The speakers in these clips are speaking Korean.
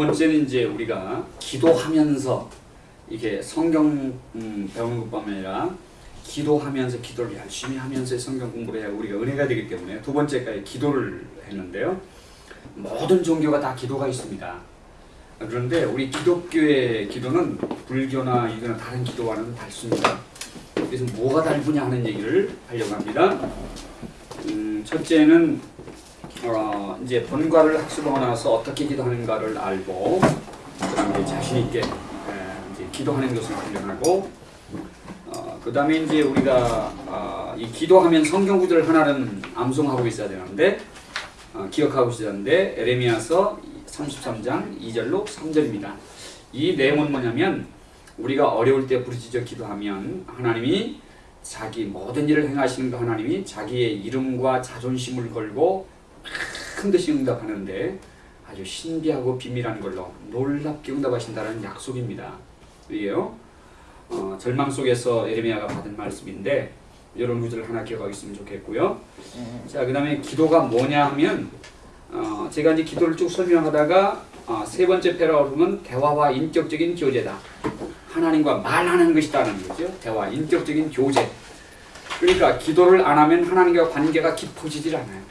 번째는 이제 우리가 기도하면서 이게 성경 음, 배우는 것뿐만 아니라 기도하면서 기도를 열심히 하면서 성경 공부를 해야 우리가 은혜가 되기 때문에 두 번째까지 기도를 했는데요. 모든 종교가 다 기도가 있습니다. 그런데 우리 기독교의 기도는 불교나 이거나 다른 기도와는 다릅니다. 그래서 뭐가 다르냐 하는 얘기를 하려고 합니다. 음, 첫째는 어, 이제 본과를 학습하고 나서 어떻게 기도하는가를 알고 그다음에 자신 있게 에, 이제 기도하는 것을 훈련하고 어, 그 다음에 이제 우리가 어, 이 기도하면 성경 구절을 하나는 암송하고 있어야 되는데 어, 기억하고 있어야 하는데 에레미야서 33장 2절로 3절입니다. 이 내용은 뭐냐면 우리가 어려울 때 부르짖어 기도하면 하나님이 자기 모든 일을 행하시는 그 하나님이 자기의 이름과 자존심을 걸고 큰 듯이 응답하는데 아주 신비하고 비밀한 걸로 놀랍게 응답하신다는 약속입니다. 이게요. 어, 절망 속에서 에레미야가 받은 말씀인데 이런 구절을 하나 기억하고 있으면 좋겠고요. 자, 그 다음에 기도가 뭐냐 하면 어, 제가 이제 기도를 쭉 설명하다가 어, 세 번째 패러그램은 보면 대화와 인격적인 교제다. 하나님과 말하는 것이다는 거죠. 대화, 인격적인 교제. 그러니까 기도를 안 하면 하나님과 관계가 깊어지질 않아요.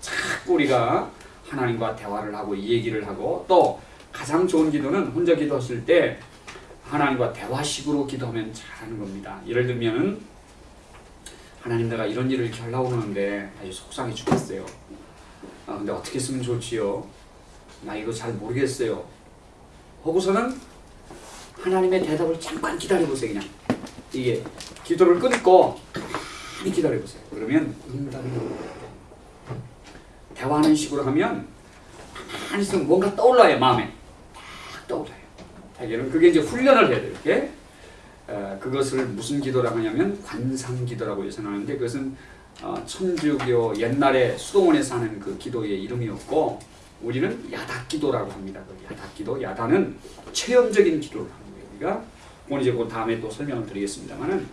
자꾸 우리가 하나님과 대화를 하고 이 얘기를 하고 또 가장 좋은 기도는 혼자 기도했을 때 하나님과 대화식으로 기도하면 잘하는 겁니다. 예를 들면은 하나님 내가 이런 일을 하는데 아주 속상해 죽겠어요. 아 근데 어떻게 쓰면 좋지요? 나 이거 잘 모르겠어요. 하고서는 하나님의 대답을 잠깐 기다려보세요 그냥 이게 기도를 끊고 가만히 기다려보세요 그러면 응답이 대화하는 식으로 하면 가만히 있으면 뭔가 떠올라요 마음에 딱 떠올라요 대개는 그게 이제 훈련을 해야 돼요 이렇게 에, 그것을 무슨 기도라고 하냐면 관상기도라고 예선하는데 그것은 어, 천주교 옛날에 수도원에서 하는 그 기도의 이름이었고 우리는 야닥기도라고 합니다. 그 야닥기도, 야단은 체험적인 기도를 하는 거예요. 우리가 오늘 이제 그 다음에 또 설명을 드리겠습니다만은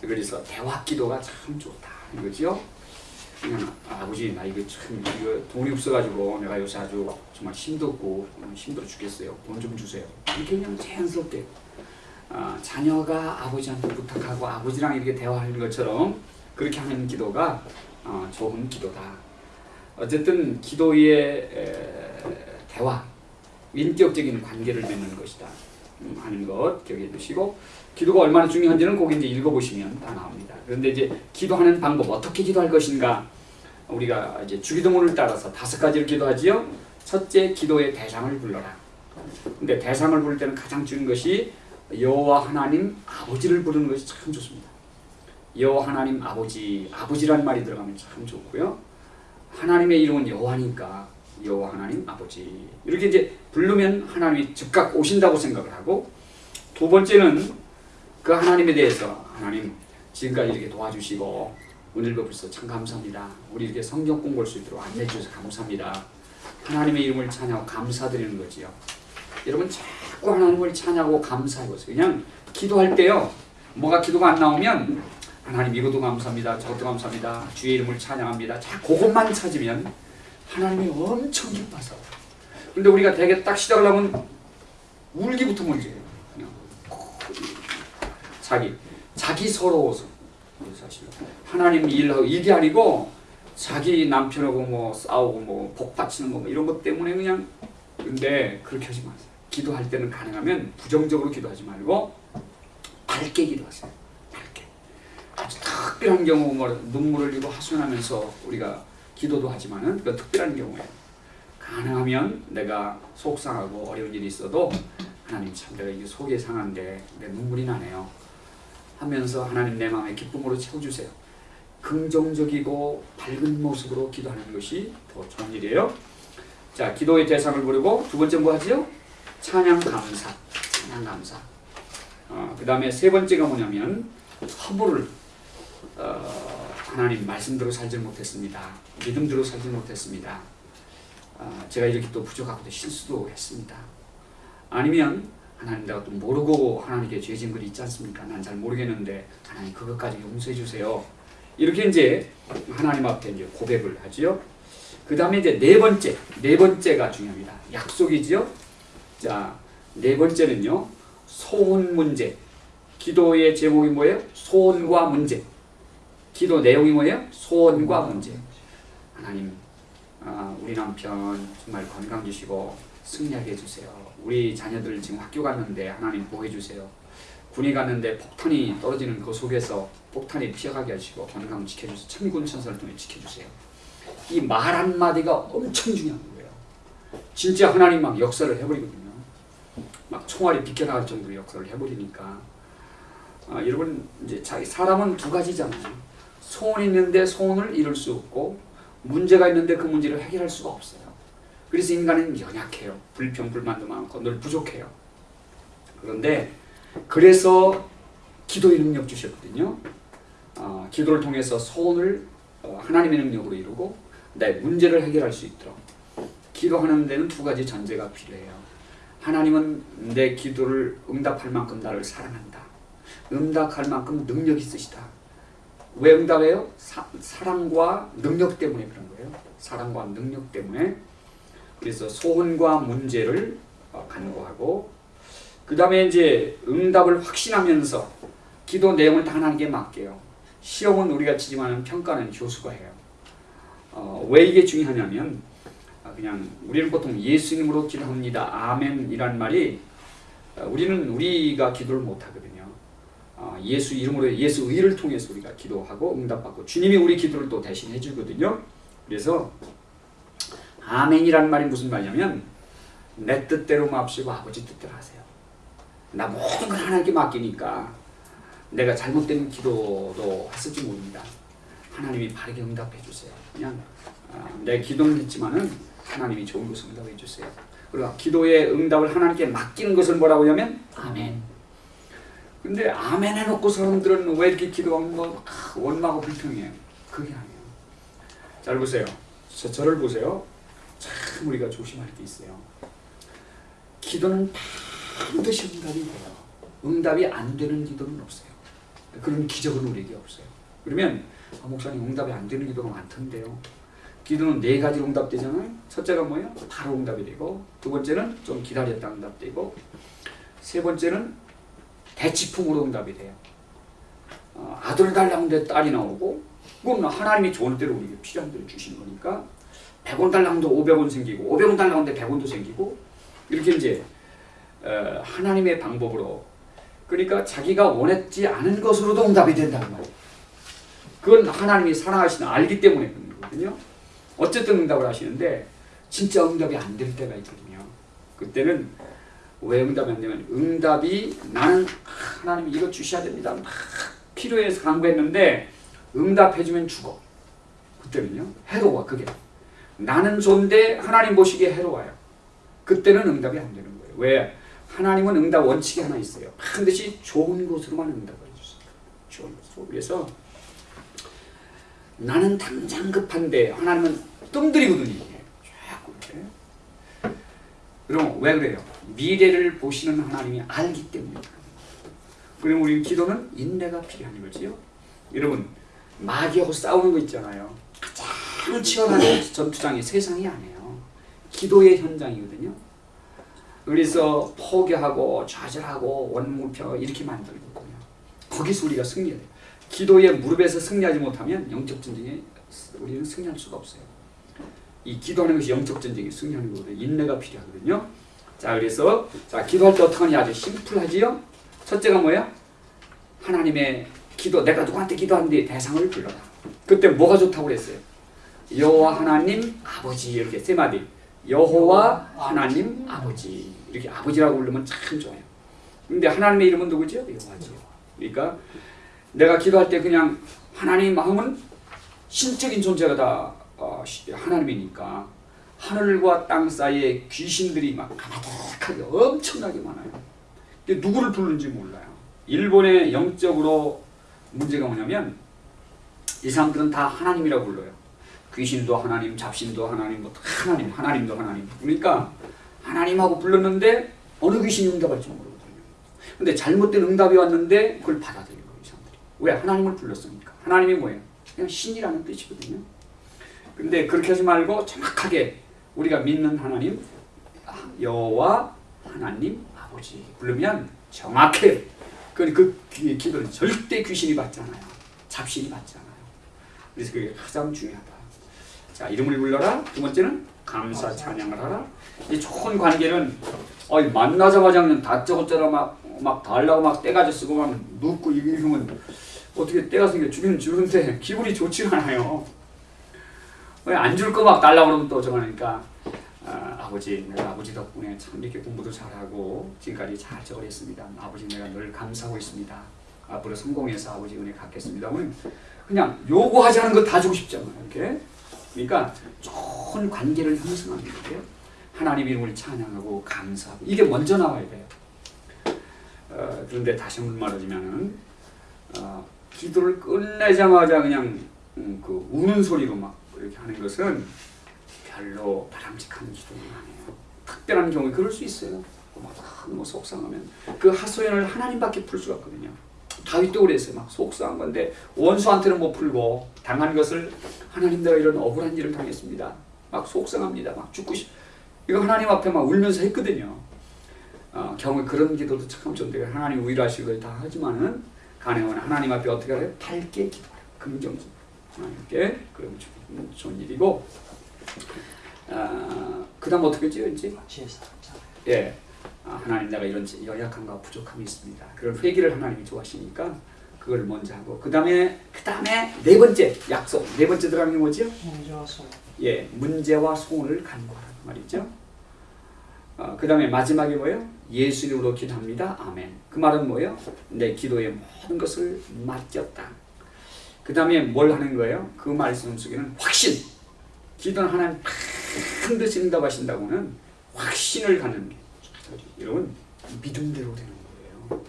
그래서 대화기도가 참 좋다 이거죠. 그냥 아버지 나 이거 참 이거 돈이 없어가지고 내가 요새 아주 정말 힘들고 힘들어 죽겠어요. 돈 좀 주세요. 이렇게 그냥 자연스럽게 아, 자녀가 아버지한테 부탁하고 아버지랑 이렇게 대화하는 것처럼 그렇게 하는 기도가 어, 좋은 기도다. 어쨌든 기도의 대화, 인격적인 관계를 맺는 것이다 음, 하는 것 기억해 두시고 기도가 얼마나 중요한지는 거기 이제 읽어보시면 다 나옵니다. 그런데 이제 기도하는 방법 어떻게 기도할 것인가 우리가 이제 주기도문을 따라서 다섯 가지를 기도하지요. 첫째 기도의 대상을 불러라. 근데 대상을 부를 때는 가장 중요한 것이 여호와 하나님 아버지를 부르는 것이 참 좋습니다. 여호와 하나님 아버지 아버지란 말이 들어가면 참 좋고요. 하나님의 이름은 여호와니까 여호와 하나님 아버지 이렇게 이제 부르면 하나님이 즉각 오신다고 생각을 하고 두 번째는 그 하나님에 대해서 하나님 지금까지 이렇게 도와주시고 오늘도 벌써 참 감사합니다. 우리 이렇게 성경 공부할 수 있도록 안내해 주셔서 감사합니다. 하나님의 이름을 찬양하고 감사드리는 거지요. 여러분 자꾸 하나님을 찬양하고 감사해 보세요. 그냥 기도할 때요. 뭐가 기도가 안 나오면 하나님 이것도 감사합니다. 저것도 감사합니다. 주의 이름을 찬양합니다. 자, 그것만 찾으면 하나님이 엄청 기뻐서. 근데 우리가 되게 딱 시작을 하면 울기부터 먼저 해요. 자기, 자기 서러워서. 사실 하나님 일하고 이게 아니고 자기 남편하고 뭐 싸우고 뭐 복받치는 거 뭐 이런 것 때문에 그냥 근데 그렇게 하지 마세요. 기도할 때는 가능하면 부정적으로 기도하지 말고 밝게 기도하세요. 아주 특별한 경우 뭐 눈물을 흘리고 하소연하면서 우리가 기도도 하지만은 그 특별한 경우에 가능하면 내가 속상하고 어려운 일이 있어도 하나님 참 내가 이게 속이 상한데 내 눈물이 나네요 하면서 하나님 내 마음에 기쁨으로 채워주세요 긍정적이고 밝은 모습으로 기도하는 것이 더 좋은 일이에요 자 기도의 대상을 부르고 두 번째 뭐 하지요? 찬양 감사 찬양 감사 어, 그 다음에 세 번째가 뭐냐면 허물을 어, 하나님 말씀대로 살지 못했습니다. 믿음대로 살지 못했습니다. 어, 제가 이렇게 또 부족하고 실수도 했습니다. 아니면 하나님 내가 또 모르고 하나님께 죄진 글이 있지 않습니까? 난 잘 모르겠는데 하나님 그것까지 용서해 주세요. 이렇게 이제 하나님 앞에 이제 고백을 하지요. 그 다음에 이제 네 번째, 네 번째가 중요합니다. 약속이지요. 자, 네 번째는요. 소원 문제. 기도의 제목이 뭐예요? 소원과 문제. 기도 내용이 뭐예요? 소원과 문제. 하나님, 아, 우리 남편 정말 건강 주시고 승리하게 해주세요. 우리 자녀들 지금 학교 갔는데 하나님 보호해 주세요. 군이 갔는데 폭탄이 떨어지는 그 속에서 폭탄이 피어가게 하시고 건강 지켜주세요. 천군 천사를 통해 지켜주세요. 이 말 한마디가 엄청 중요한 거예요. 진짜 하나님 막 역사를 해버리거든요. 막 총알이 비껴나갈 정도로 역사를 해버리니까 아, 여러분 이제 자기 사람은 두 가지잖아요. 소원이 있는데 소원을 이룰 수 없고 문제가 있는데 그 문제를 해결할 수가 없어요. 그래서 인간은 연약해요. 불평 불만도 많고 늘 부족해요. 그런데 그래서 기도의 능력 주셨거든요. 어, 기도를 통해서 소원을 어, 하나님의 능력으로 이루고 내 문제를 해결할 수 있도록 기도하는 데는 두 가지 전제가 필요해요. 하나님은 내 기도를 응답할 만큼 나를 사랑한다. 응답할 만큼 능력 있으시다. 왜 응답해요? 사, 사랑과 능력 때문에 그런 거예요. 사랑과 능력 때문에 그래서 소원과 문제를 어, 간구하고 그 다음에 이제 응답을 확신하면서 기도 내용을 다 하나님께 맡겨요. 시험은 우리가 치지만 평가는 교수가 해요. 어, 왜 이게 중요하냐면 아, 그냥 우리는 보통 예수님으로 기도합니다. 아멘이란 말이 어, 우리는 우리가 기도를 못 하거든요. 어, 예수 이름으로 예수 의를 통해서 우리가 기도하고 응답받고 주님이 우리 기도를 또 대신 해주거든요. 그래서 아멘이란 말이 무슨 말이냐면 내 뜻대로 맙시고 아버지 뜻대로 하세요. 나 모든 걸 하나님께 맡기니까 내가 잘못된 기도도 했을지 모릅니다. 하나님이 바르게 응답해 주세요. 그냥 아, 내 기도는 했지만은 하나님이 좋은 것을 응답해 주세요. 그리고 기도의 응답을 하나님께 맡기는 것을 뭐라고 하냐면 아멘. 근데 아멘 해놓고 사람들은 왜 이렇게 기도하면 뭐 아, 원망하고 불평해요. 그게 아니에요. 잘 보세요. 저, 저를 보세요. 참 우리가 조심할 게 있어요. 기도는 반드시 응답이 돼요. 응답이 안 되는 기도는 없어요. 그런 기적은 우리에게 없어요. 그러면 아, 목사님 응답이 안 되는 기도가 많던데요. 기도는 네 가지로 응답되잖아요. 첫째가 뭐예요? 바로 응답이 되고 두 번째는 좀 기다렸다 응답되고 세 번째는 대치풍으로 응답이 돼요. 어, 아들 달라는데 딸이 나오고 그건 하나님이 좋은 대로 우리에게 필요한 대로 주신 거니까 100원 달라는데 500원 생기고 500원 달라는데 100원도 생기고 이렇게 이제 어, 하나님의 방법으로 그러니까 자기가 원했지 않은 것으로도 응답이 된다는 말이에요. 그건 하나님이 사랑하시는 알기 때문에 그런 거거든요. 어쨌든 응답을 하시는데 진짜 응답이 안 될 때가 있거든요. 그때는 왜 응답이 안 되면 응답이 나는 하나님 이거 주셔야 됩니다. 막 필요해서 간구했는데 응답해주면 죽어. 그때는요 해로워 그게. 나는 좋은데 하나님 보시기에 해로워요. 그때는 응답이 안 되는 거예요. 왜? 하나님은 응답 원칙이 하나 있어요. 반드시 좋은 것으로만 응답을 해주세요. 좋은 것으로. 그래서 나는 당장 급한데 하나님은 뜸들이거든요. 그럼 왜 그래요? 미래를 보시는 하나님이 알기 때문에 그럼 우리 기도는 인내가 필요한 거지요. 여러분 마귀하고 싸우는 거 있잖아요. 가 장 치열한 전투장이 세상이 아니에요. 기도의 현장이거든요. 그래서 포기하고 좌절하고 원무표 이렇게 만들거든요. 거기서 우리가 승리해야 돼요. 기도의 무릎에서 승리하지 못하면 영적 전쟁에 우리는 승리할 수가 없어요. 이 기도하는 것이 영적 전쟁에 승리하는 거거든요. 인내가 필요하거든요. 자, 그래서 자 기도할 때 어떻게 하냐 아주 심플하지요. 첫째가 뭐야? 하나님의 기도 내가 누구한테 기도하는데 대상을 불러라. 그때 뭐가 좋다고 그랬어요? 여호와 하나님 아버지 이렇게 세 마디. 여호와 하나님 아버지 이렇게 아버지라고 부르면 참 좋아요. 근데 하나님의 이름은 누구죠? 여호와죠. 그러니까 내가 기도할 때 그냥 하나님 마음은 신적인 존재가 다 어, 하나님이니까 하늘과 땅 사이에 귀신들이 막 가득하게 엄청나게 많아요. 근데 누구를 부르는지 몰라요. 일본의 영적으로 문제가 뭐냐면 이 사람들은 다 하나님이라고 불러요. 귀신도 하나님, 잡신도 하나님, 뭐 하나님, 하나님도 하나님. 그러니까 하나님하고 불렀는데 어느 귀신이 응답할지 모르거든요. 근데 잘못된 응답이 왔는데 그걸 받아들인 거예요, 이 사람들이. 왜? 하나님을 불렀으니까. 하나님이 뭐예요? 그냥 신이라는 뜻이거든요. 근데 그렇게 하지 말고 정확하게 우리가 믿는 하나님 여호와 하나님 아버지 부르면 정확해. 그, 그 기- 기도는 절대 귀신이 받지 않아요. 잡신이 받지 않아요. 그래서 그게 가장 중요하다. 자 이름을 불러라. 두 번째는 감사 찬양을 하라. 이 좋은 관계는 어, 만나자마자 그냥 다짜고짜라 막막 달라고 막 떼가지 쓰고 막 눕고 이러면 어떻게 때가 생겨 주기는 주는데 기분이 좋지가 않아요. 안 줄 거 막 달라고 그러면 또 저거니까 아, 아버지 내가 아버지 덕분에 참 이렇게 공부도 잘하고 지금까지 잘 저랬습니다. 아버지 내가 늘 감사하고 있습니다. 앞으로 성공해서 아버지 은혜 갖겠습니다. 그냥 요구하지 않은 거 다 주고 싶잖아요. 이렇게 그러니까 좋은 관계를 형성하는 거예요. 하나님 이름을 찬양하고 감사하고 이게 먼저 나와야 돼요. 어, 그런데 다시 한번 말하자면은 어, 기도를 끝내자마자 그냥 음, 그 우는 소리로 막 이렇게 하는 것은 별로 바람직한 기도는 아니에요. 특별한 경우에 그럴 수 있어요. 막 너무 속상하면 그 하소연을 하나님밖에 풀 수가 없거든요. 다윗도 그랬어요. 막 속상한 건데 원수한테는 못 풀고 당한 것을 하나님 내가 이런 억울한 일을 당했습니다. 막 속상합니다. 막 죽고 싶. 이거 하나님 앞에 막 울면서 했거든요. 어, 경우 그런 기도도 참 좋은데 하나님 위로하시고 다 하지만은 가능하면 하나님 앞에 어떻게 해요? 밝게 기도하라. 긍정적. 하나님께 그럼 좋은, 일이고 아, 그다음 어떻게 지혜사 자 예. 아, 하나님 내가 이런 연약함과 부족함이 있습니다. 그런 회개를 하나님이 좋아하시니까 그걸 먼저 하고 그 다음에 그 다음에 네 번째 약속 네 번째 들어가는 게 뭐죠? 문제와 소 예, 문제와 소원을 간구하라는 말이죠. 어, 그 다음에 마지막에 뭐예요? 예수 이름으로 기도합니다. 아멘. 그 말은 뭐예요? 내 기도의 모든 것을 맡겼다. 그 다음에 뭘 하는 거예요? 그 말씀 속에는 확신. 기도는 하나님 반드시 응답하신다고는 확신을 갖는 게 여러분 믿음대로 되는 거예요.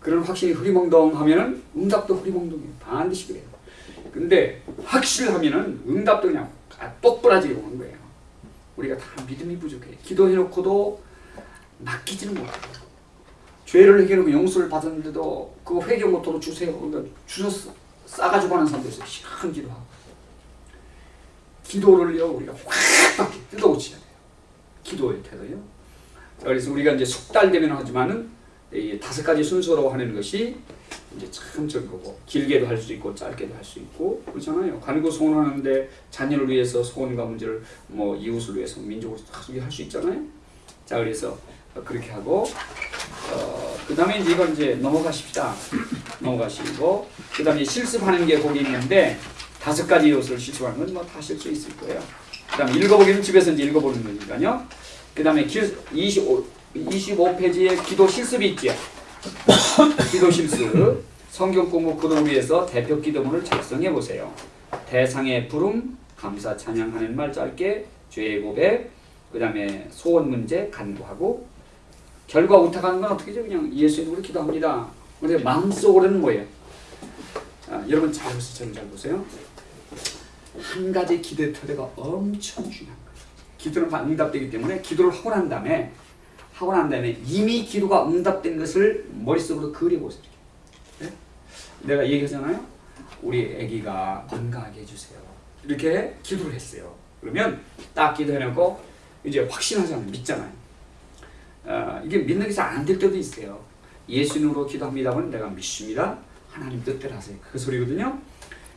그런 확신이 흐리멍덩하면은 응답도 흐리멍덩해요. 반드시 그래요. 근데 확실하면은 응답도 그냥 아, 똑부러지게 오는 거예요. 우리가 다 믿음이 부족해. 기도해놓고도 맡기지는 못해요. 죄를 회개하고 용서를 받았는데도 그거 회개 못하고 주세요. 그러니까 주셔서 싸가지고 하는 사람도 있어요. 시간 기도하고. 기도를요 우리가 확 뜯어고쳐야 돼요. 기도의 태도요. 자, 그래서 우리가 이제 숙달 되면 하지만은 이 다섯 가지 순서로 하는 것이 이제 참 적고 길게도 할 수 있고 짧게도 할 수 있고 그렇잖아요. 간구 소원하는데 자녀를 위해서 소원과 문제를 뭐 이웃을 위해서 민족을 할수 있잖아요. 자 그래서 그렇게 하고 어, 그 다음에 이제 이건 이제 넘어가십시다. 넘어가시고 그 다음에 실습하는 게 거기 있는데 다섯 가지 요소를 실습하는 건 뭐다 하실 수 있을 거예요. 그 다음에 읽어보기는 집에서 이제 읽어보는 거니까요. 그 다음에 25 25페이지에 기도 실습이 있죠. 기도 실습 성경 공부 그를 위해서 대표 기도문을 작성해 보세요. 대상의 부름, 감사 찬양하는 말 짧게, 죄의 고백, 그 다음에 소원 문제 간구하고 결과 우탁하는 건 어떻게죠? 그냥 예수 이름으로 기도합니다. 근데 마음속으로는 뭐예요? 아, 여러분 잘 보세요. 잘 보세요. 한 가지 기도의 태도가 엄청 거예요. 기도는 다 응답되기 때문에 기도를 하고 난 다음에 하고 난 다음에 이미 기도가 응답된 것을 머릿속으로 그려보세요. 네? 내가 얘기하잖아요. 우리 아기가 건강하게 해주세요. 이렇게 기도를 했어요. 그러면 딱 기도해놓고 이제 확신하잖아요. 믿잖아요. 어, 이게 믿는 게 잘 안 될 때도 있어요. 예수님으로 기도합니다 하면 내가 믿습니다. 하나님 뜻대로 하세요. 그 소리거든요.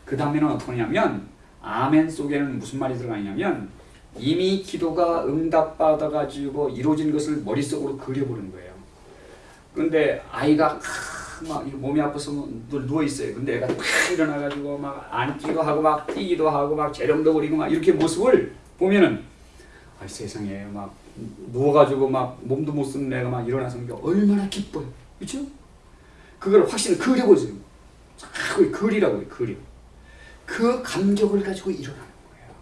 그 다음에는 어떻게 하냐면 아멘 속에는 무슨 말이 들어가냐면 이미 기도가 응답받아가지고 이루어진 것을 머릿속으로 그려보는 거예요. 근데 아이가 막 몸이 아파서 누워 있어요. 근데 애가 탁 일어나가지고 막 앉기도 하고 막 뛰기도 하고 막 재롱도 부리고 막 이렇게 모습을 보면은 아 세상에 막 누워가지고 막 몸도 못 쓰는 애가 막 일어나서 그러니까 얼마나 기뻐요. 그렇죠? 그걸 확실히 그려보세요. 자꾸 그리라고 요. 그려. 그 감격을 가지고 일어나는 거예요.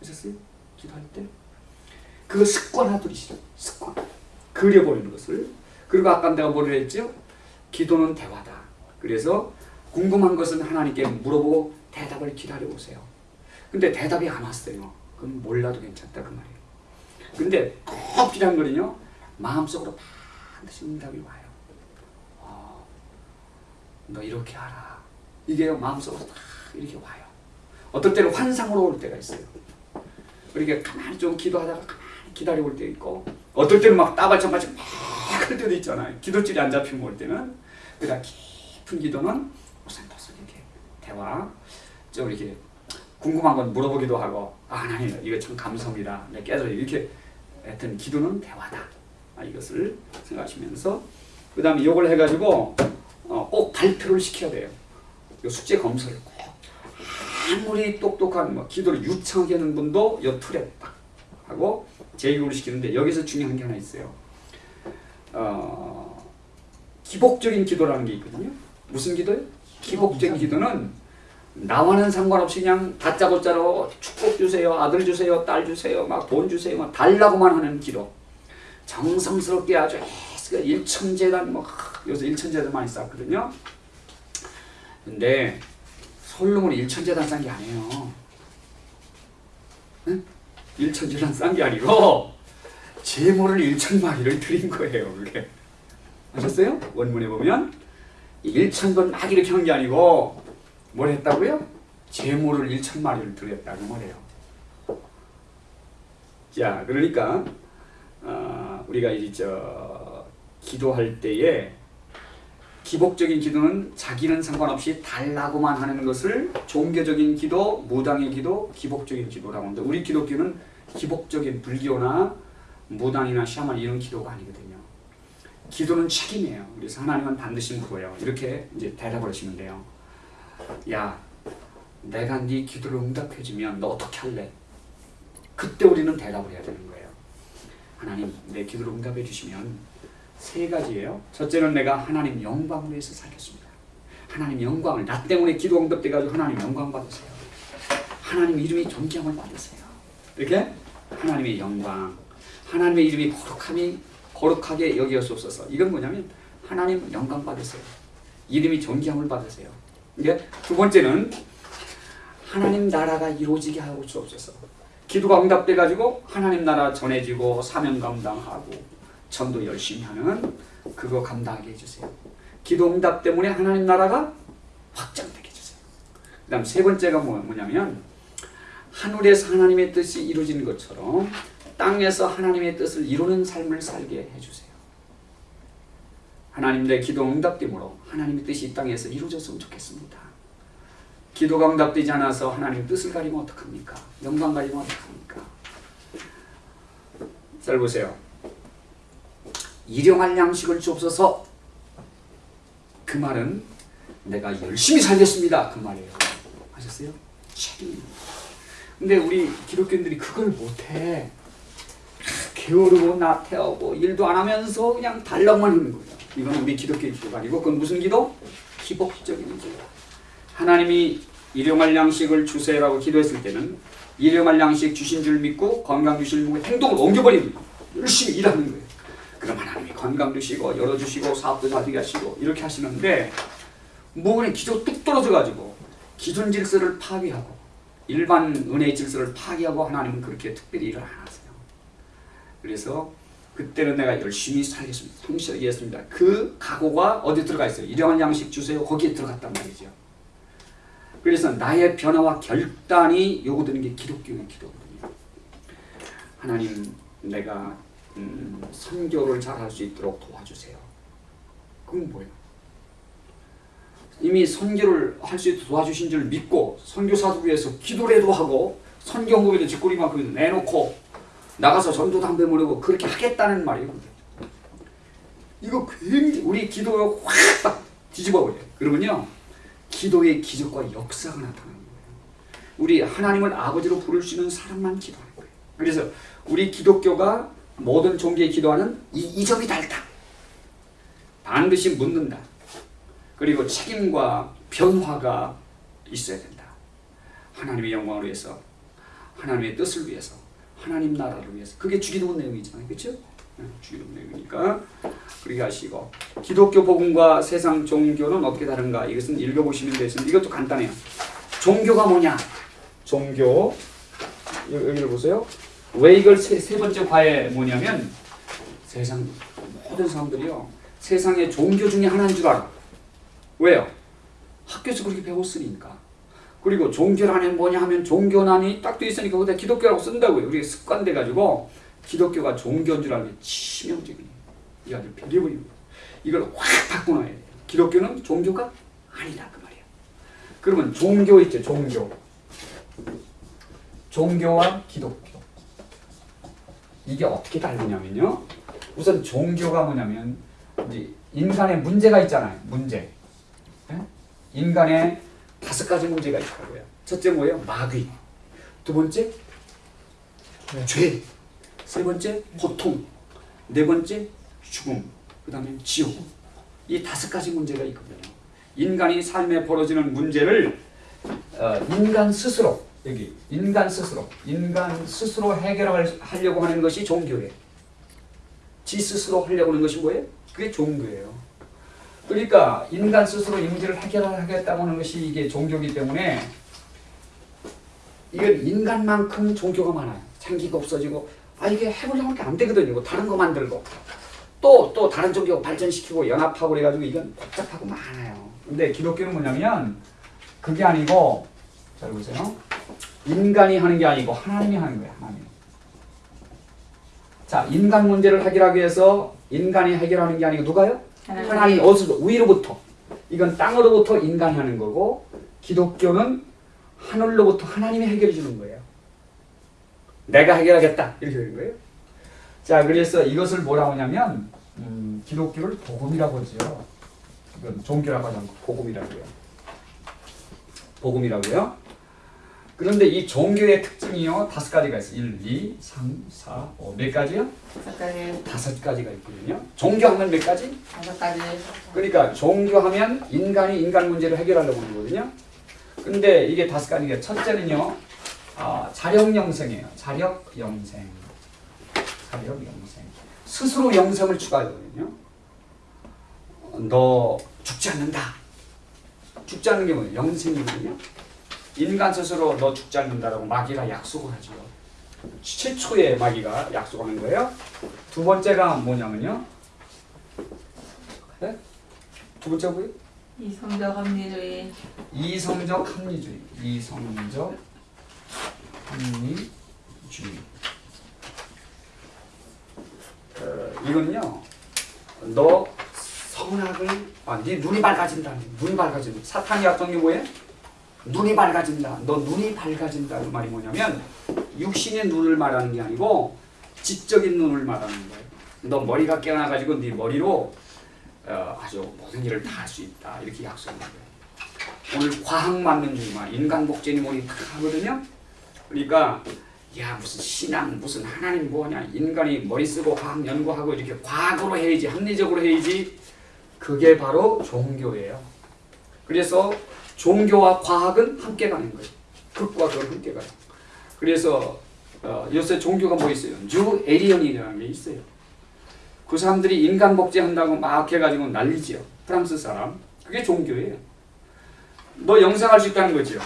그러셨어요? 기도할 때? 그거 습관화들이시죠. 습관. 그려버리는 것을. 그리고 아까 내가 뭐를 했죠? 기도는 대화다. 그래서 궁금한 것은 하나님께 물어보고 대답을 기다려보세요. 근데 대답이 안 왔어요. 그럼 몰라도 괜찮다 그 말이에요. 근데 꼭 필요한 거는요. 마음속으로 반드시 응답이 와요. 어, 너 이렇게 하라. 이게 마음속으로 딱 이렇게 와요. 어떨 때는 환상으로 올 때가 있어요. 그러니까 가만히 좀 기도하다가 가만히 기다려 올때 있고 어떨 때는 막 따발짝발짝 막할 때도 있잖아요. 기도줄이 안 잡히면 올 때는 그러니까 깊은 기도는 오싹도싹 이렇게 대화 좀 이렇게 궁금한 건 물어보기도 하고 아 하나님 이거 참 감사합니다. 네, 깨져 이렇게 하여튼 기도는 대화다. 아, 이것을 생각하시면서 그 다음에 이걸 해가지고 어, 꼭 발표를 시켜야 돼요. 이 숙제 검사를 꼭 아무리 똑똑한 뭐 기도를 유창하게 하는 분도 이 틀에 딱 하고 제교를 시키는데 여기서 중요한 게 하나 있어요. 어, 기복적인 기도라는 게 있거든요. 무슨 기도요? 기복적인 기도는 나와는 상관없이 그냥 다짜고짜로 축복 주세요, 아들 주세요, 딸 주세요, 막 돈 주세요, 막 달라고만 하는 기도. 정성스럽게 아주 일천재단 뭐 요새 일천재단 많이 쌓거든요. 근데 솔로몬이 일천재단 싼 게 아니에요. 응? 일천재단 싼 게 아니고 제모를 일천마리를 드린 거예요. 그게 아셨어요? 원문에 보면 일천번 막 이렇게 한 게 아니고 뭘 했다고요? 제모를 일천마리를 드렸다고 말해요. 자, 그러니까 어, 우리가 이저 기도할 때에 기복적인 기도는 자기는 상관없이 달라고만 하는 것을 종교적인 기도, 무당의 기도, 기복적인 기도라고 합니다. 우리 기독교는 기복적인 불교나 무당이나 샤만 이런 기도가 아니거든요. 기도는 책임이에요. 그래서 하나님은 반드시 물어요. 이렇게 이제 대답을 하시면 돼요. 야, 내가 네 기도를 응답해주면 너 어떻게 할래? 그때 우리는 대답을 해야 되는 거예요. 하나님, 내 기도를 응답해 주시면 세 가지예요. 첫째는 내가 하나님 영광을 위해서 살겠습니다. 하나님 영광을 나 때문에 기도 응답돼 가지고 하나님 영광 받으세요. 하나님 이름이 존경을 받으세요. 이렇게 하나님의 영광, 하나님의 이름이 거룩함이 거룩하게 여기었옵소서. 이건 뭐냐면 하나님 영광 받으세요. 이름이 존경을 받으세요. 이게 두 번째는 하나님 나라가 이루어지게 하고 주옵소서. 기도가 응답돼 가지고 하나님 나라 전해지고 사명 감당하고 전도 열심히 하는 그거 감당하게 해주세요. 기도 응답 때문에 하나님 나라가 확장되게 해주세요. 그 다음 세 번째가 뭐, 뭐냐면 하늘에서 하나님의 뜻이 이루어지는 것처럼 땅에서 하나님의 뜻을 이루는 삶을 살게 해주세요. 하나님 내 기도 응답됨으로 하나님의 뜻이 이 땅에서 이루어졌으면 좋겠습니다. 기도가 응답되지 않아서 하나님 뜻을 가리면 어떡합니까? 영광 가리면 어떡합니까? 잘 보세요. 일용할 양식을 주옵소서. 그 말은 내가 열심히 살겠습니다. 그 말이에요. 아셨어요? 책임입니다. 근데 우리 기독교인들이 그걸 못해. 게으르고 나태하고 일도 안 하면서 그냥 달랑만 하는 거예요. 이건 우리 기독교의 기도가 아니고 그건 무슨 기도? 기복적인 기도. 하나님이 일용할 양식을 주세요라고 기도했을 때는 일용할 양식 주신 줄 믿고 건강 주실 믿고 행동을 옮겨버리는 거예요. 열심히 일하는 거예요. 그럼 하나님이 건강 주시고 열어주시고 사업도 잘 되게 하시고 이렇게 하시는데 뭐그냥 기도 뚝 떨어져가지고 기존 질서를 파괴하고 일반 은혜의 질서를 파괴하고 하나님은 그렇게 특별히 일을 안 하세요. 그래서 그때는 내가 열심히 살겠습니다. 성실하게 했습니다. 그 각오가 어디 들어가 있어요? 일용할 양식 주세요. 거기에 들어갔단 말이죠. 그래서 나의 변화와 결단이 요구되는 게 기독교의 기도거든요. 하나님 내가 음, 선교를 잘 할 수 있도록 도와주세요. 그건 뭐예요? 이미 선교를 할 수 있도록 도와주신 줄 믿고 선교사도 위해서 기도라도 하고 선교후에도 뒷구리만큼 내놓고 나가서 전도 담배 모르고 그렇게 하겠다는 말이에요. 이거 굉장히 우리 기도가 확딱 뒤집어 버려요. 그러면요. 기도의 기적과 역사가 나타나는 거예요. 우리 하나님을 아버지로 부를 수 있는 사람만 기도하는 거예요. 그래서 우리 기독교가 모든 종교에 기도하는 이, 이 점이 다르다. 반드시 묻는다. 그리고 책임과 변화가 있어야 된다. 하나님의 영광을 위해서, 하나님의 뜻을 위해서, 하나님 나라를 위해서. 그게 주기도문 내용이잖아요. 그렇죠? 주기도문 내용이니까 그렇게 하시고 기독교 복음과 세상 종교는 어떻게 다른가? 이것은 읽어보시면 되겠습니다. 이것도 간단해요. 종교가 뭐냐? 종교 여기를 보세요. 왜 이걸 세, 세 번째 과에 뭐냐면 세상 모든 사람들이요 세상의 종교 중에 하나인 줄 알아. 왜요? 학교에서 그렇게 배웠으니까. 그리고 종교란이 뭐냐 하면 종교난이 딱 돼 있으니까 거기다 기독교라고 쓴다고요. 우리가 습관돼 가지고 기독교가 종교인 줄 알고 치명적인 이 아주 거. 이걸 확 바꿔놔야 돼요. 기독교는 종교가 아니다 그 말이야. 그러면 종교 있죠 종교. 종교와 기독교. 이게 어떻게 다르냐면요. 우선 종교가 뭐냐면 이제 인간의 문제가 있잖아요. 문제. 예? 인간의 다섯 가지 문제가 있다고요. 첫째 뭐예요? 마귀. 두 번째 죄. 세 번째 고통. 네 번째 죽음. 그 다음에 지옥. 이 다섯 가지 문제가 있거든요. 인간이 삶에 벌어지는 문제를 어, 인간 스스로 여기 인간 스스로 인간 스스로 해결하려고 하는 것이 종교예요. 지 스스로 하려고 하는 것이 뭐예요? 그게 종교예요. 그러니까 인간 스스로 이 문제를 해결하겠다고 하는 것이 이게 종교이기 때문에 이건 인간만큼 종교가 많아요. 창기가 없어지고 아 이게 해보려고 하는 게안 되거든요. 뭐 다른 거 만들고 또 또 다른 종교 발전시키고 연합하고 그래가지고 이건 복잡하고 많아요. 근데 기독교는 뭐냐면 그게 아니고 잘 보세요. 인간이 하는 게 아니고 하나님이 하는 거예요. 하나님. 자 인간 문제를 해결하기 위해서 인간이 해결하는 게 아니고 누가요? 하나님 어디서 위로부터 이건 땅으로부터 인간이 하는 거고 기독교는 하늘로부터 하나님이 해결해 주는 거예요. 내가 해결하겠다 이렇게 되는 거예요. 자 그래서 이것을 뭐라고 하냐면 음, 기독교를 복음이라고 하죠. 이건 종교라고 하지 않고 복음이라고요. 복음이라고요. 그런데 이 종교의 특징이요 다섯 가지가 있어요. 1, 2, 3, 4, 5. 몇 가지요? 다섯 가지, 다섯 가지가 있거든요. 종교하면 몇 가지? 다섯 가지, 그러니까 종교하면 인간이 인간 문제를 해결하려고 하는 거거든요. 근데 이게 다섯 가지가 첫째는요. 아, 자력 영생이에요. 자력 영생. 자력 영생. 스스로 영생을 추구하거든요. 어, 너 죽지 않는다. 죽지 않는 게 뭐예요? 영생이거든요. 인간 스스로 너 죽지 않는다라고 마귀가 약속을 하죠. 최초의 마귀가 약속하는 거예요. 두 번째가 뭐냐면요. 네? 두 번째 뭐예요? 이성적 합리주의, 이성적 합리주의. 이성적 합리주의. 어, 이건요. 너 선악을 아, 네 눈이 밝아진다. 눈이 밝아진다. 사탄이 약속한 게 뭐예요? 눈이 밝아진다. 너 눈이 밝아진다. 그 말이 뭐냐면 육신의 눈을 말하는 게 아니고 지적인 눈을 말하는 거예요. 너 머리가 깨어나가지고 네 머리로 어, 아주 모든 일을 다 할 수 있다. 이렇게 약속하는 거예요. 오늘 과학 만능주의만 인간 복제니 뭐니 다 하거든요. 그러니까 야 무슨 신앙 무슨 하나님 뭐냐 인간이 머리 쓰고 과학 연구하고 이렇게 과학으로 해야지 합리적으로 해야지 그게 바로 종교예요. 그래서 종교와 과학은 함께 가는 거예요. 극과 극은 함께 가요. 그래서 어, 요새 종교가 뭐 있어요? 라엘리언이라는 게 있어요. 그 사람들이 인간 복제한다고 막 해가지고 난리지요. 프랑스 사람. 그게 종교예요. 너 영생할 수 있다는 거지요.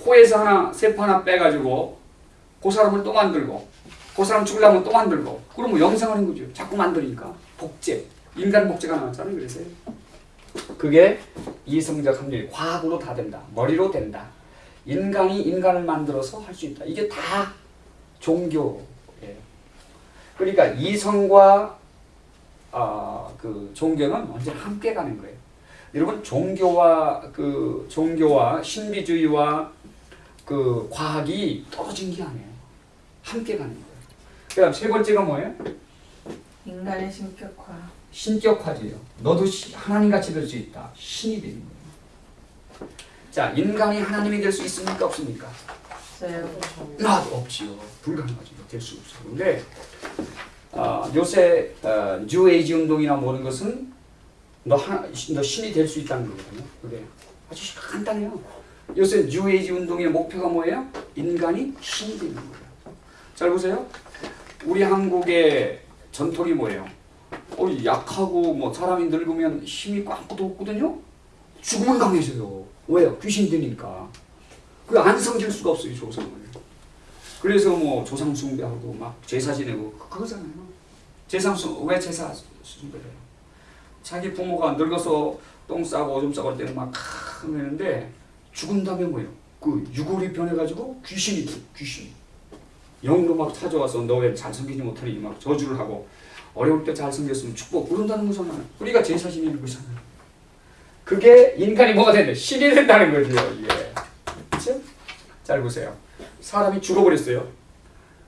코에서 하나 세포 하나 빼가지고 그 사람을 또 만들고 그 사람 죽으려면 또 만들고 그러면 영생하는 거죠. 자꾸 만드니까 복제 인간 복제가 나왔잖아요. 그래서 그게 이성적 합리 과학으로 다 된다. 머리로 된다. 인간이 인간을 만들어서 할 수 있다. 이게 다 종교예요. 그러니까 이성과 아, 그 종교는 언제나 함께 가는 거예요. 여러분 종교와 그 종교와 신비주의와 그 과학이 떨어진 게 아니에요. 함께 가는 거예요. 그다음 세 번째가 뭐예요? 인간의 신격화, 신격화지요. 너도 시- 하나님같이 될 수 있다. 신이 되는 거예요. 자, 인간이 하나님이 될 수 있습니까? 없습니까? 없어요. 나도 없지요. 불가능하죠. 될수 없어요. 근데 아, 요새 어, 뉴에이지 운동이나 모든 것은 너, 하나, 너 신이 될 수 있다는 거거든요. 그게 아주 간단해요. 요새 뉴에이지 운동의 목표가 뭐예요? 인간이 신이 되는 거예요. 잘 보세요. 우리 한국의 전통이 뭐예요? 어, 약하고 뭐 사람이 늙으면 힘이 아무것도 없거든요. 죽으면 강해져요. 왜요? 귀신 되니까. 그안 섬길 수가 없어요 조상을. 그래서 뭐 조상 숭배하고 막 제사 지내고 그- 그거잖아요. 제사 숭왜 제사 숭배해요? 자기 부모가 늙어서 똥 싸고 오줌 싸고 할 때는 막 하는데 죽은 다음에 뭐예요? 그 유골이 변해가지고 귀신이 돼, 귀신. 영으로 막 찾아와서 너 왜 잘생기지 못하니 막 저주를 하고 어려울 때 잘생겼으면 축복 그런다는 거잖아요. 우리가 제사 지내는 거잖아요. 그게 인간이 뭐가 된다? 신이 된다는 거죠. 예. 그렇죠? 잘 보세요. 사람이 죽어버렸어요.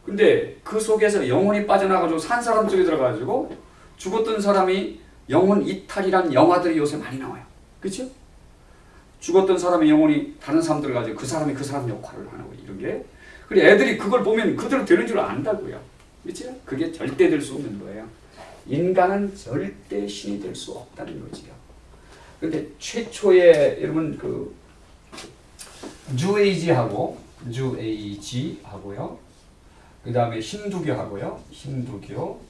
근데 그 속에서 영혼이 빠져나가지고 산 사람 쪽에 들어가지고 죽었던 사람이 영혼 이탈이란 영화들이 요새 많이 나와요. 그렇죠? 죽었던 사람의 영혼이 다른 사람들 가지고 그 사람이 그 사람 역할을 하는 거 이런 게. 그래 애들이 그걸 보면 그대로 되는 줄 안다고요. 그렇죠? 그게 절대 될 수 없는 거예요. 인간은 절대 신이 될 수 없다는 거지요. 근데 최초의 여러분 그 뉴에이지하고 뉴에이지하고요. 그 다음에 힌두교하고요. 힌두교,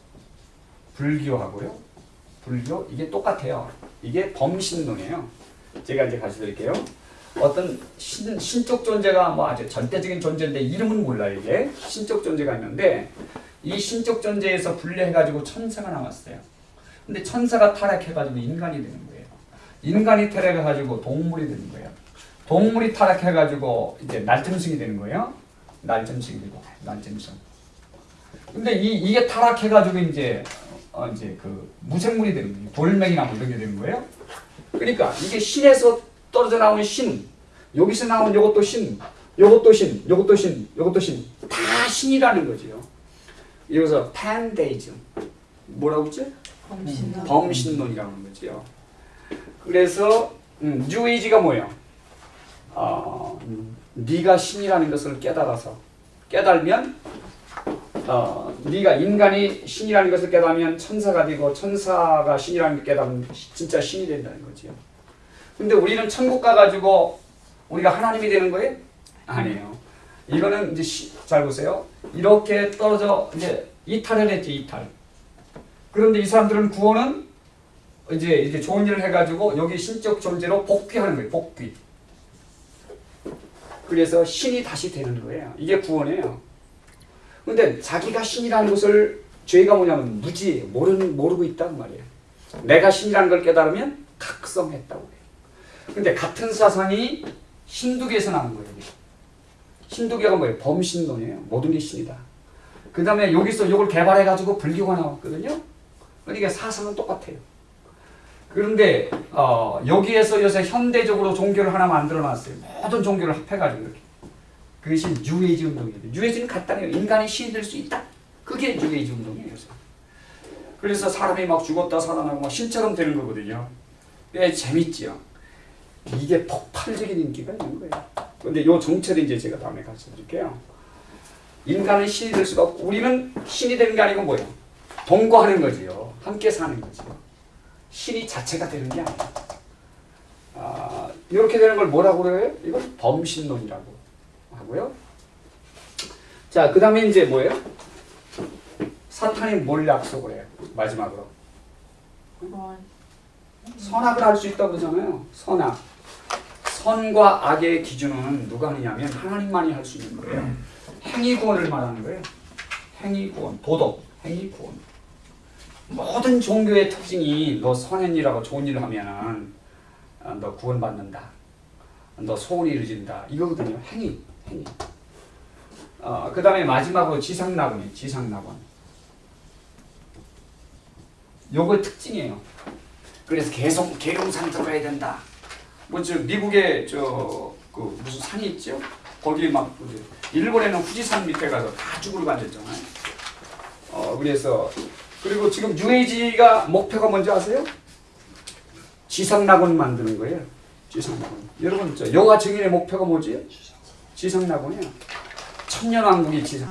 불교하고요. 불교 이게 똑같아요. 이게 범신론이에요. 제가 이제 가르쳐 드릴게요. 어떤 신, 신적 존재가 뭐 아주 절대적인 존재인데 이름은 몰라요 이게 신적 존재가 있는데 이 신적 존재에서 분리해가지고 천사가 나왔어요. 근데 천사가 타락해가지고 인간이 되는 거예요. 인간이 타락해가지고 동물이 되는 거예요. 동물이 타락해가지고 이제 날점승이 되는 거예요. 날점승이 되고 날점승. 근데 이 이게 타락해가지고 이제 어 이제 그 무생물이 되는 거예요. 돌멩이나 뭐 이런 게 되는 거예요. 그러니까 이게 신에서 떨어져 나오는 신, 여기서 나온 요것도 신, 요것도 신, 요것도 신, 요것도 신, 다 신이라는 거지요. 이래서 판데이즘 뭐라고 했지? 범신론. 범신론이라고 하는 거지요. 그래서 음, 뉴에이지가 뭐예요? 어, 네가 신이라는 것을 깨달아서 깨달으면 어, 네가 인간이 신이라는 것을 깨달으면 천사가 되고 천사가 신이라는 걸 깨달으면 진짜 신이 된다는 거지요. 근데 우리는 천국 가가지고 우리가 하나님이 되는 거예요? 아니에요. 이거는 이제 시, 잘 보세요. 이렇게 떨어져 이제 이탈을 했지 이탈. 그런데 이 사람들은 구원은 이제 이제 좋은 일을 해가지고 여기 신적 존재로 복귀하는 거예요. 복귀. 그래서 신이 다시 되는 거예요. 이게 구원이에요. 근데 자기가 신이라는 것을 죄가 뭐냐면 무지 모르는 모르고 있단 말이에요. 내가 신이라는 걸 깨달으면 각성했다고 해요. 근데 같은 사상이 힌두교에서 나온 거예요. 힌두교가 뭐예요? 범신론이에요. 모든 게 신이다. 그 다음에 여기서 이걸 개발해가지고 불교가 나왔거든요. 그러니까 사상은 똑같아요. 그런데 어, 여기에서 요새 현대적으로 종교를 하나 만들어놨어요. 모든 종교를 합해가지고 이렇게. 그것이 뉴에이지 운동이에요. 뉴에이지는 간단해요. 인간이 신이 될 수 있다. 그게 뉴에이지 운동이에요. 요새. 그래서 사람이 막 죽었다 살아나고 막 신처럼 되는 거거든요. 꽤 재밌지요. 이게 폭발적인 인기가 있는 거예요. 근데 요 정체를 이제 제가 다음에 가르쳐 드릴게요. 인간은 신이 될 수가 없고 우리는 신이 되는 게 아니고 뭐예요? 동거하는 거지요. 함께 사는 거지요. 신이 자체가 되는 게 아니에요. 아, 이렇게 되는 걸 뭐라고 그래요? 이건 범신론이라고 하고요. 자, 그 다음에 이제 뭐예요? 사탄이 뭘 약속을 해요? 마지막으로. 선악을 할 수 있다고 그러잖아요. 선악. 선과 악의 기준은 누가 하느냐면 하나님만이 할 수 있는 거예요. 행위 구원을 말하는 거예요. 행위 구원, 도덕, 행위 구원. 모든 종교의 특징이 너 선한 일하고 좋은 일을 하면은 어, 너 구원받는다. 너 소원이 이루어진다. 이거거든요. 행위, 행위. 어, 그 다음에 마지막으로 지상낙원이에요. 지상낙원. 요거 특징이에요. 그래서 계속 계룡산 들어가야 된다. 뭐저 미국에 저그 무슨 산이 있죠? 거기 막그 일본에는 후지산 밑에 가서 다 쭈그리고 앉았잖아요. 어 그래서 그리고 지금 뉴에이지가 목표가 뭔지 아세요? 지상낙원 만드는 거예요. 지상낙원. 여러분 저 영화 증인의 목표가 뭐지? 지상낙원이에요. 천년왕국이 지상.